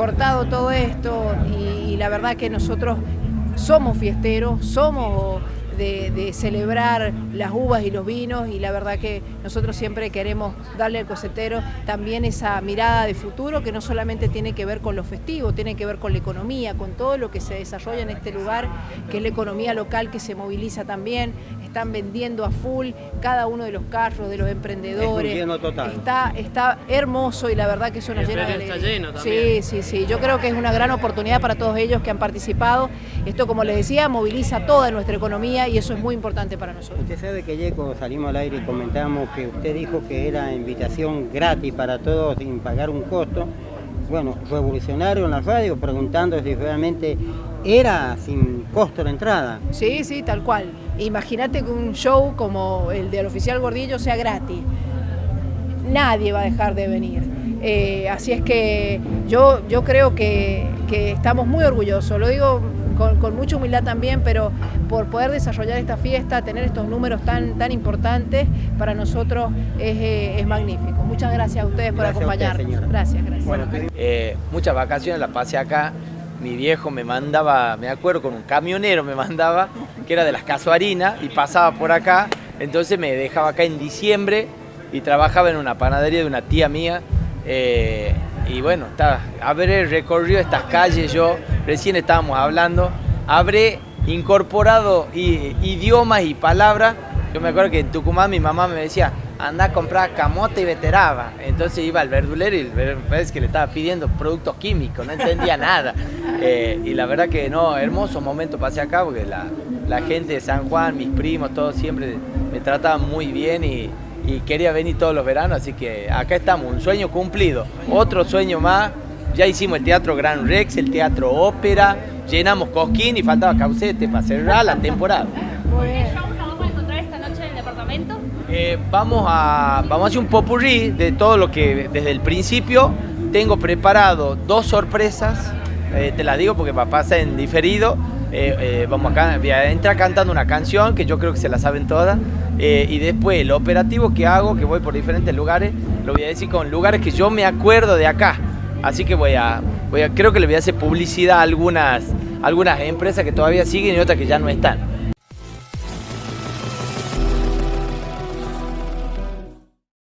cortado todo esto y la verdad que nosotros somos fiesteros, somos de, celebrar las uvas y los vinos y la verdad que nosotros siempre queremos darle al cosetero también esa mirada de futuro que no solamente tiene que ver con lo festivo, tiene que ver con la economía, con todo lo que se desarrolla en este lugar, que es la economía local que se moviliza también, están vendiendo a full cada uno de los carros, de los emprendedores. Está, está hermoso y la verdad que eso nos llena de alegría. Sí, sí, sí. Yo creo que es una gran oportunidad para todos ellos que han participado. Esto, como les decía, moviliza toda nuestra economía y eso es muy importante para nosotros. Usted sabe que ayer cuando salimos al aire y comentamos que usted dijo que era invitación gratis para todos sin pagar un costo. Bueno, revolucionario en la radio preguntando si realmente era sin costo la entrada. Sí, sí, tal cual. Imagínate que un show como el del oficial Gordillo sea gratis. Nadie va a dejar de venir. Eh, así es que yo, yo creo que, que estamos muy orgullosos. Lo digo con, mucha humildad también, pero por poder desarrollar esta fiesta, tener estos números tan, tan importantes, para nosotros es, eh, magnífico. Muchas gracias a ustedes por acompañarnos. gracias, gracias. Bueno, eh, muchas vacaciones las pasé acá. Mi viejo me mandaba, me acuerdo, con un camionero me mandaba, que era de las casuarinas, y pasaba por acá. Entonces me dejaba acá en diciembre y trabajaba en una panadería de una tía mía. Eh, y bueno, está, habré recorrido estas calles yo, recién estábamos hablando, habré incorporado idiomas y palabras. Yo me acuerdo que en Tucumán mi mamá me decía, anda a comprar camote y veteraba. Entonces iba al verdulero y parece que le estaba pidiendo productos químicos, no entendía nada. Eh, y la verdad que no, hermoso momento pasé acá porque la, gente de San Juan, mis primos, todos siempre me trataban muy bien y, quería venir todos los veranos, así que acá estamos, un sueño cumplido. Otro sueño más, ya hicimos el Teatro Gran Rex, el Teatro Ópera, llenamos Cosquín y faltaba Caucete para cerrar la temporada. ¿Qué shows nos vamos a encontrar esta noche en el departamento? Eh, vamos, a, vamos a hacer un popurrí de todo lo que desde el principio tengo preparado dos sorpresas, eh, te las digo porque pasa en diferido, eh, vamos acá, voy a entrar cantando una canción que yo creo que se la saben todas, y después el operativo que hago, que voy por diferentes lugares, lo voy a decir con lugares que yo me acuerdo de acá. Así que voy a, voy a creo que le voy a hacer publicidad a algunas, algunas empresas que todavía siguen y otras que ya no están.